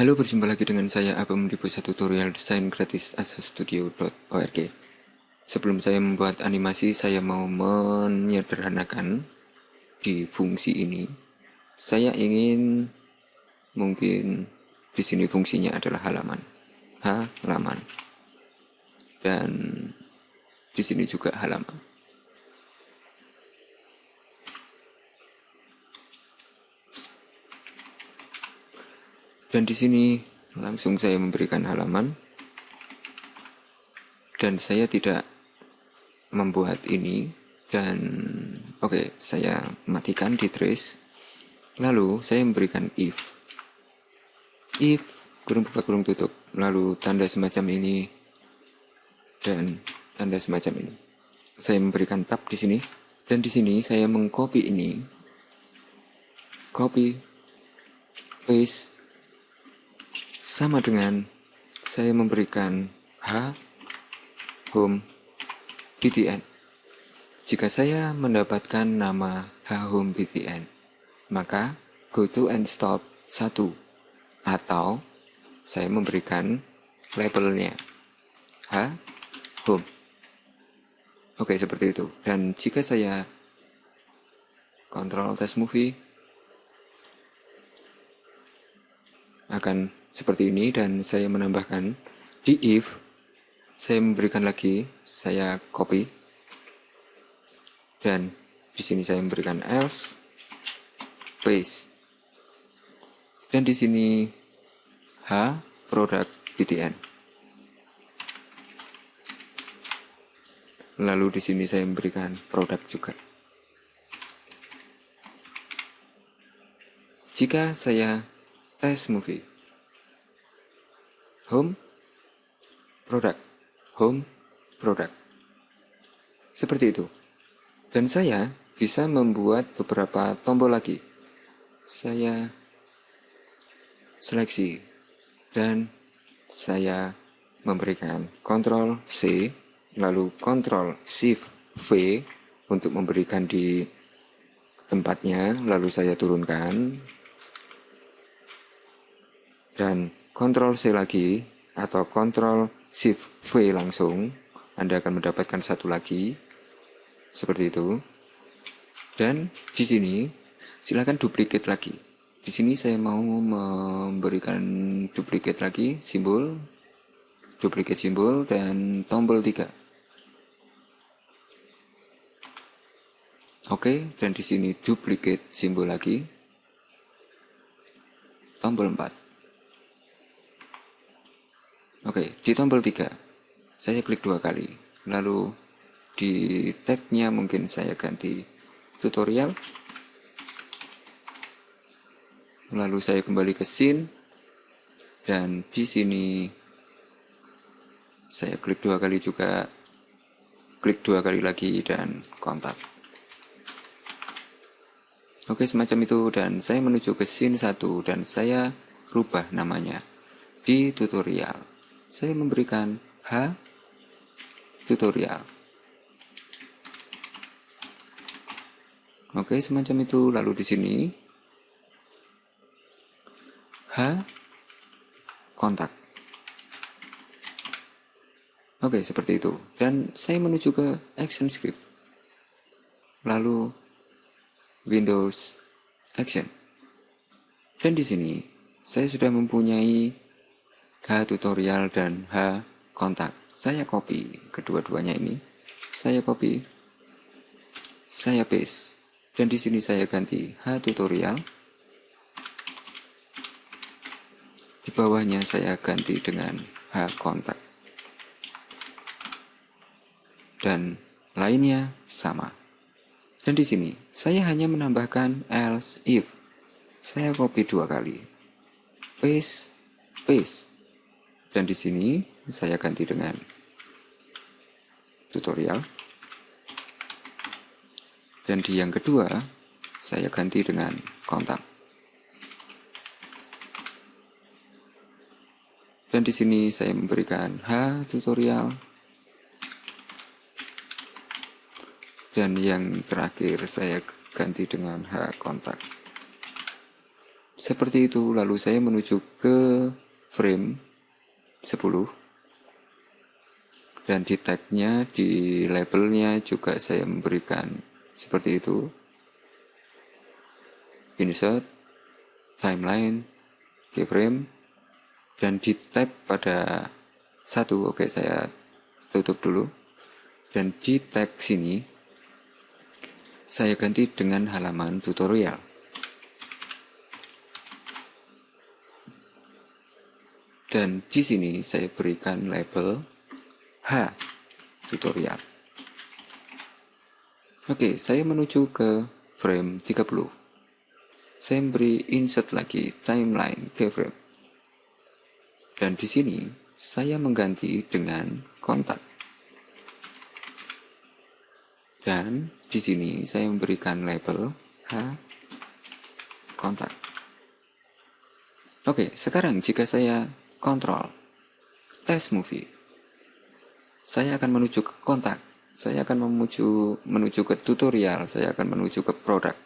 Halo, berjumpa lagi dengan saya Abam di pusat tutorial desain gratis asastudio.org. Sebelum saya membuat animasi, saya mau menyederhanakan di fungsi ini. Saya ingin mungkin di sini fungsinya adalah halaman. Halaman. Dan di sini juga halaman. Dan di sini langsung saya memberikan halaman. Dan saya tidak membuat ini dan oke, okay, saya matikan di trace. Lalu saya memberikan if. If kurung buka kurung tutup. Lalu tanda semacam ini dan tanda semacam ini. Saya memberikan tab di sini dan di sini saya mengcopy ini. Copy paste sama dengan saya memberikan H home btn. Jika saya mendapatkan nama H home btn, maka go to and stop 1 atau saya memberikan labelnya H home. Oke, seperti itu. Dan jika saya kontrol test movie akan seperti ini dan saya menambahkan di if saya memberikan lagi saya copy. Dan di sini saya memberikan else paste. Dan di sini h product btn lalu di sini saya memberikan produk juga. Jika saya tes movie home product. Home product. Seperti itu. Dan saya bisa membuat beberapa tombol lagi. Saya seleksi dan saya memberikan Ctrl C lalu Ctrl Shift V untuk memberikan di tempatnya lalu saya turunkan. Dan Ctrl C lagi atau Ctrl Shift V langsung Anda akan mendapatkan satu lagi. Seperti itu. Dan di sini silakan duplicate lagi. Di sini saya mau memberikan duplicate lagi simbol. Duplicate simbol dan tombol 3 Oke, dan di sini duplicate simbol lagi. Tombol 4. Oke, di tombol 3 saya klik dua kali. Lalu di tagnya mungkin saya ganti tutorial. Lalu saya kembali ke scene. Dan di sini saya klik dua kali juga. Klik dua kali lagi dan kontak. Oke semacam itu. Dan saya menuju ke scene 1 dan saya rubah namanya di tutorial saya memberikan H tutorial. Oke, semacam itu. Lalu di sini H kontak. Oke, seperti itu. Dan saya menuju ke action script. Lalu Windows Action. Dan di sini saya sudah mempunyai H tutorial dan H kontak. Saya copy kedua-duanya ini. Saya copy. Saya paste. Dan di sini saya ganti H tutorial. Di bawahnya saya ganti dengan H kontak. Dan lainnya sama. Dan di sini saya hanya menambahkan else if. Saya copy dua kali. Paste, paste. Dan di sini saya ganti dengan tutorial. Dan di yang kedua, saya ganti dengan kontak. Dan di sini saya memberikan H tutorial. Dan yang terakhir saya ganti dengan H kontak. seperti itu lalu saya menuju ke frame 10 dan di tagnya di labelnya juga saya memberikan seperti itu. Insert timeline keyframe dan di tag pada satu. Oke saya tutup dulu. Dan di tag sini saya ganti dengan halaman tutorial Dan di sini saya berikan label H tutorial. Oke, saya menuju ke frame 30. Saya beri insert lagi timeline keyframe. Dan di sini saya mengganti dengan kontak. Dan di sini saya memberikan label H kontak. Oke, sekarang jika saya kontrol, tes movie. Saya akan menuju ke kontak, saya akan menuju menuju ke tutorial, saya akan menuju ke produk.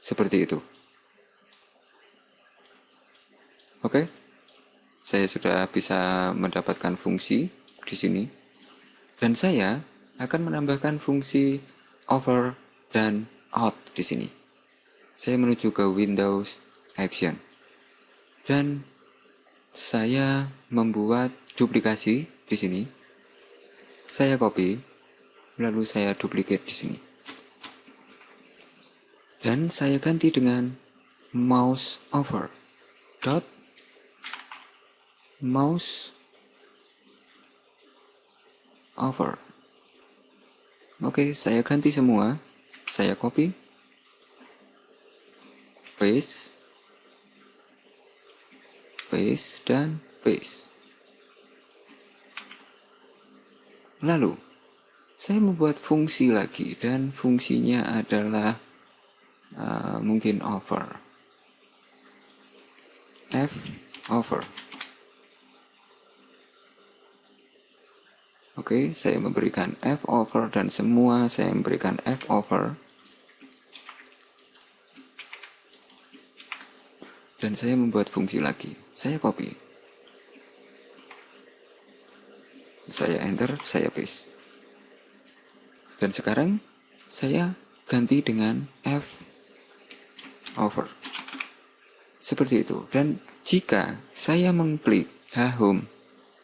Seperti itu. Oke. Saya sudah bisa mendapatkan fungsi di sini. Dan saya akan menambahkan fungsi over dan out di sini. Saya menuju ke Windows Action. Dan saya membuat duplikasi di sini. Saya copy, lalu saya duplicate di sini. Dan saya ganti dengan mouse over dot mouse over. Oke, saya ganti semua. Saya copy, paste, paste, dan paste. Lalu, saya membuat fungsi lagi dan fungsinya adalah uh, mungkin over. F over. Oke, okay, saya memberikan F over dan semua saya memberikan F over. Dan saya membuat fungsi lagi. Saya copy. Saya enter, saya paste. Dan sekarang saya ganti dengan F over. Seperti itu. Dan jika saya mengklik home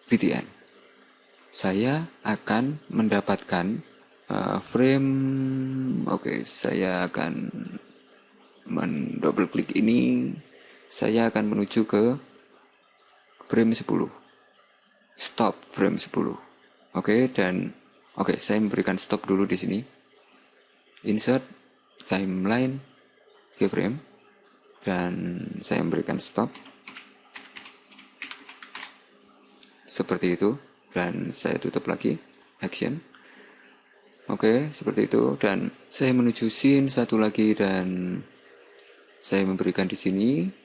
BTN, saya akan mendapatkan uh, frame oke okay, saya akan mendouble klik ini saya akan menuju ke frame 10 stop frame 10 oke okay, dan oke okay, saya memberikan stop dulu di sini. Insert timeline keyframe dan saya memberikan stop. Seperti itu dan saya tutup lagi action. Oke okay, seperti itu dan saya menuju scene satu lagi dan saya memberikan di sini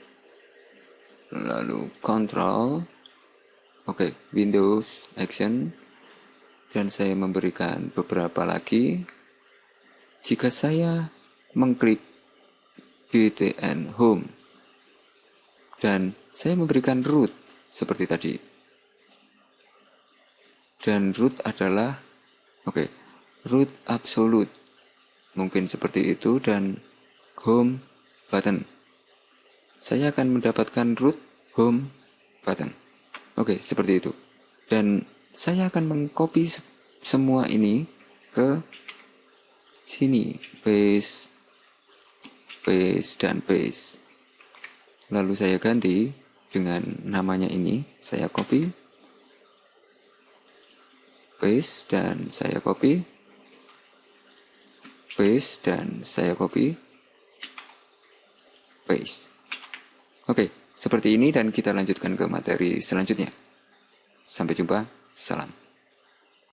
lalu control. Oke okay, Windows action. Dan saya memberikan beberapa lagi. Jika saya mengklik BTN home dan saya memberikan root seperti tadi. Dan root adalah oke okay, root absolute. Mungkin seperti itu dan home button saya akan mendapatkan root home button. Oke, seperti itu. Dan saya akan mengcopy semua ini ke sini, paste, paste, dan paste. Lalu saya ganti dengan namanya ini, saya copy, paste, dan saya copy, paste, dan saya copy, paste. Oke, seperti ini dan kita lanjutkan ke materi selanjutnya. Sampai jumpa, salam.